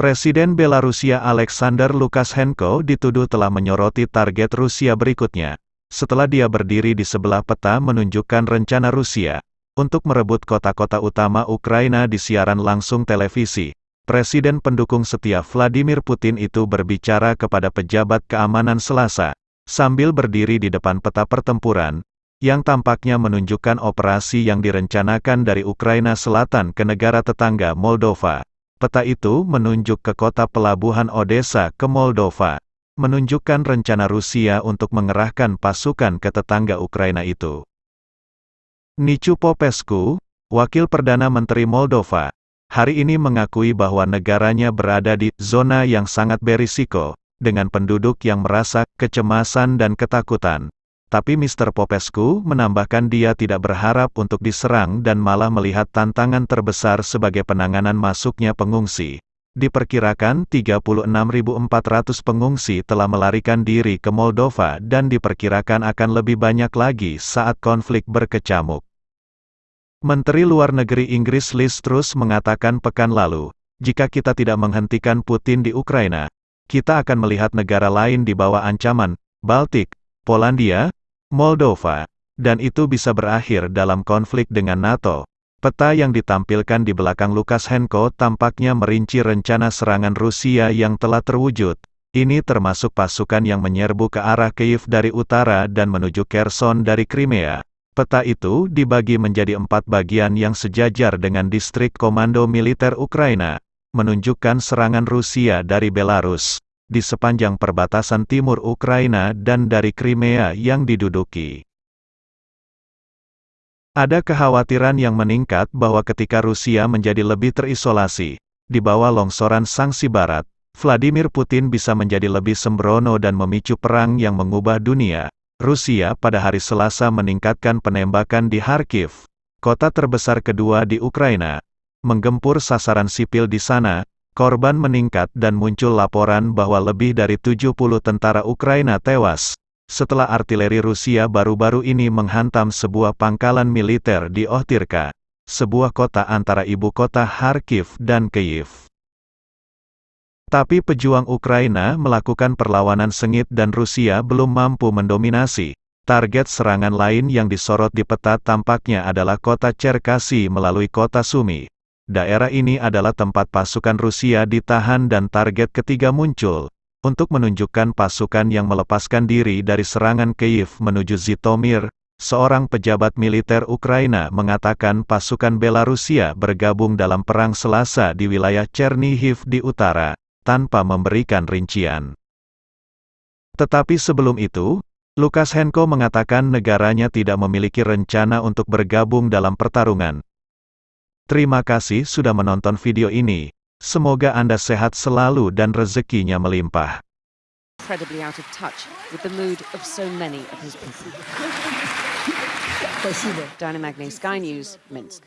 Presiden Belarusia Alexander Lukashenko dituduh telah menyoroti target Rusia berikutnya, setelah dia berdiri di sebelah peta menunjukkan rencana Rusia untuk merebut kota-kota utama Ukraina di siaran langsung televisi. Presiden pendukung setia Vladimir Putin itu berbicara kepada pejabat keamanan Selasa, sambil berdiri di depan peta pertempuran, yang tampaknya menunjukkan operasi yang direncanakan dari Ukraina Selatan ke negara tetangga Moldova. Peta itu menunjuk ke kota pelabuhan Odessa ke Moldova, menunjukkan rencana Rusia untuk mengerahkan pasukan ke tetangga Ukraina itu. Nicu Popescu, wakil Perdana Menteri Moldova, hari ini mengakui bahwa negaranya berada di zona yang sangat berisiko, dengan penduduk yang merasa kecemasan dan ketakutan. Tapi Mr. Popescu menambahkan dia tidak berharap untuk diserang dan malah melihat tantangan terbesar sebagai penanganan masuknya pengungsi. Diperkirakan 36.400 pengungsi telah melarikan diri ke Moldova dan diperkirakan akan lebih banyak lagi saat konflik berkecamuk. Menteri Luar Negeri Inggris Liz Truss mengatakan pekan lalu, jika kita tidak menghentikan Putin di Ukraina, kita akan melihat negara lain di bawah ancaman, Baltik, Polandia, Moldova, dan itu bisa berakhir dalam konflik dengan NATO. Peta yang ditampilkan di belakang Lukashenko tampaknya merinci rencana serangan Rusia yang telah terwujud. Ini termasuk pasukan yang menyerbu ke arah Kiev dari utara dan menuju Kherson dari Crimea. Peta itu dibagi menjadi empat bagian yang sejajar dengan distrik komando militer Ukraina, menunjukkan serangan Rusia dari Belarus di sepanjang perbatasan timur Ukraina dan dari Crimea yang diduduki. Ada kekhawatiran yang meningkat bahwa ketika Rusia menjadi lebih terisolasi, di bawah longsoran sanksi barat, Vladimir Putin bisa menjadi lebih sembrono dan memicu perang yang mengubah dunia. Rusia pada hari Selasa meningkatkan penembakan di Kharkiv, kota terbesar kedua di Ukraina, menggempur sasaran sipil di sana, Korban meningkat dan muncul laporan bahwa lebih dari 70 tentara Ukraina tewas, setelah artileri Rusia baru-baru ini menghantam sebuah pangkalan militer di Ohtirka, sebuah kota antara ibu kota Kharkiv dan Kyiv. Tapi pejuang Ukraina melakukan perlawanan sengit dan Rusia belum mampu mendominasi. Target serangan lain yang disorot di peta tampaknya adalah kota Cherkasy melalui kota Sumi, daerah ini adalah tempat pasukan Rusia ditahan dan target ketiga muncul, untuk menunjukkan pasukan yang melepaskan diri dari serangan Kyiv menuju Zitomir, seorang pejabat militer Ukraina mengatakan pasukan Belarusia bergabung dalam perang Selasa di wilayah Chernihiv di utara, tanpa memberikan rincian. Tetapi sebelum itu, Lukashenko mengatakan negaranya tidak memiliki rencana untuk bergabung dalam pertarungan, Terima kasih sudah menonton video ini. Semoga Anda sehat selalu dan rezekinya melimpah. incredibly out of touch with the mood of so many of his people. Diana Magne, Sky News, Minsk.